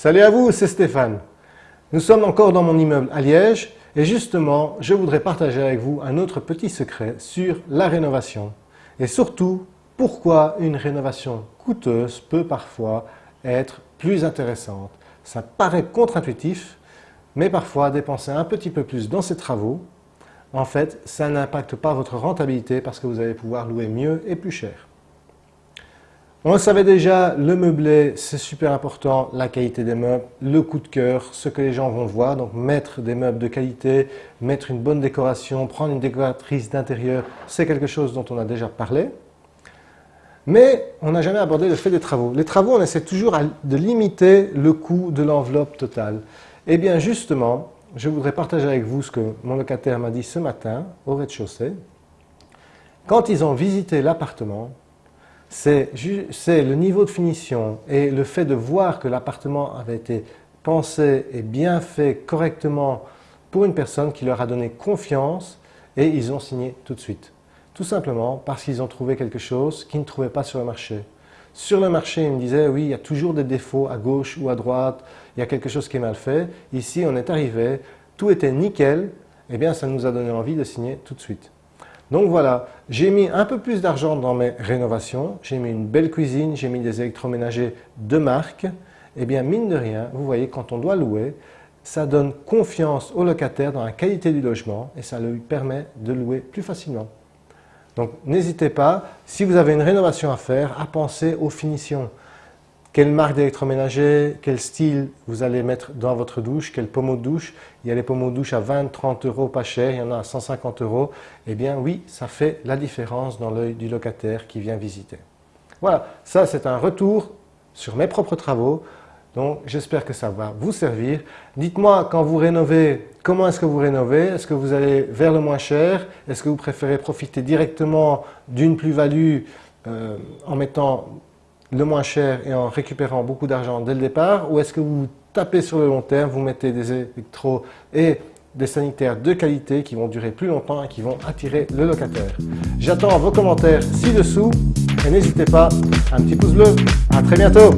Salut à vous, c'est Stéphane. Nous sommes encore dans mon immeuble à Liège et justement, je voudrais partager avec vous un autre petit secret sur la rénovation et surtout pourquoi une rénovation coûteuse peut parfois être plus intéressante. Ça paraît contre-intuitif, mais parfois dépenser un petit peu plus dans ces travaux, en fait, ça n'impacte pas votre rentabilité parce que vous allez pouvoir louer mieux et plus cher. On le savait déjà, le meublé, c'est super important, la qualité des meubles, le coup de cœur, ce que les gens vont voir. Donc mettre des meubles de qualité, mettre une bonne décoration, prendre une décoratrice d'intérieur, c'est quelque chose dont on a déjà parlé. Mais on n'a jamais abordé le fait des travaux. Les travaux, on essaie toujours de limiter le coût de l'enveloppe totale. Eh bien justement, je voudrais partager avec vous ce que mon locataire m'a dit ce matin au rez-de-chaussée. Quand ils ont visité l'appartement, c'est le niveau de finition et le fait de voir que l'appartement avait été pensé et bien fait correctement pour une personne qui leur a donné confiance et ils ont signé tout de suite. Tout simplement parce qu'ils ont trouvé quelque chose qu'ils ne trouvaient pas sur le marché. Sur le marché, ils me disaient, oui, il y a toujours des défauts à gauche ou à droite, il y a quelque chose qui est mal fait. Ici, on est arrivé, tout était nickel, et eh bien ça nous a donné envie de signer tout de suite. Donc voilà, j'ai mis un peu plus d'argent dans mes rénovations, j'ai mis une belle cuisine, j'ai mis des électroménagers de marque. Eh bien mine de rien, vous voyez, quand on doit louer, ça donne confiance au locataire dans la qualité du logement et ça lui permet de louer plus facilement. Donc n'hésitez pas, si vous avez une rénovation à faire, à penser aux finitions quelle marque d'électroménager, quel style vous allez mettre dans votre douche, quel pommeau de douche? Il y a les pommeaux de douche à 20, 30 euros pas cher, il y en a à 150 euros. Eh bien oui, ça fait la différence dans l'œil du locataire qui vient visiter. Voilà, ça c'est un retour sur mes propres travaux. Donc j'espère que ça va vous servir. Dites-moi quand vous rénovez, comment est-ce que vous rénovez? Est-ce que vous allez vers le moins cher? Est-ce que vous préférez profiter directement d'une plus-value euh, en mettant le moins cher et en récupérant beaucoup d'argent dès le départ ou est-ce que vous tapez sur le long terme, vous mettez des électros et des sanitaires de qualité qui vont durer plus longtemps et qui vont attirer le locataire? J'attends vos commentaires ci-dessous et n'hésitez pas, un petit pouce bleu. À très bientôt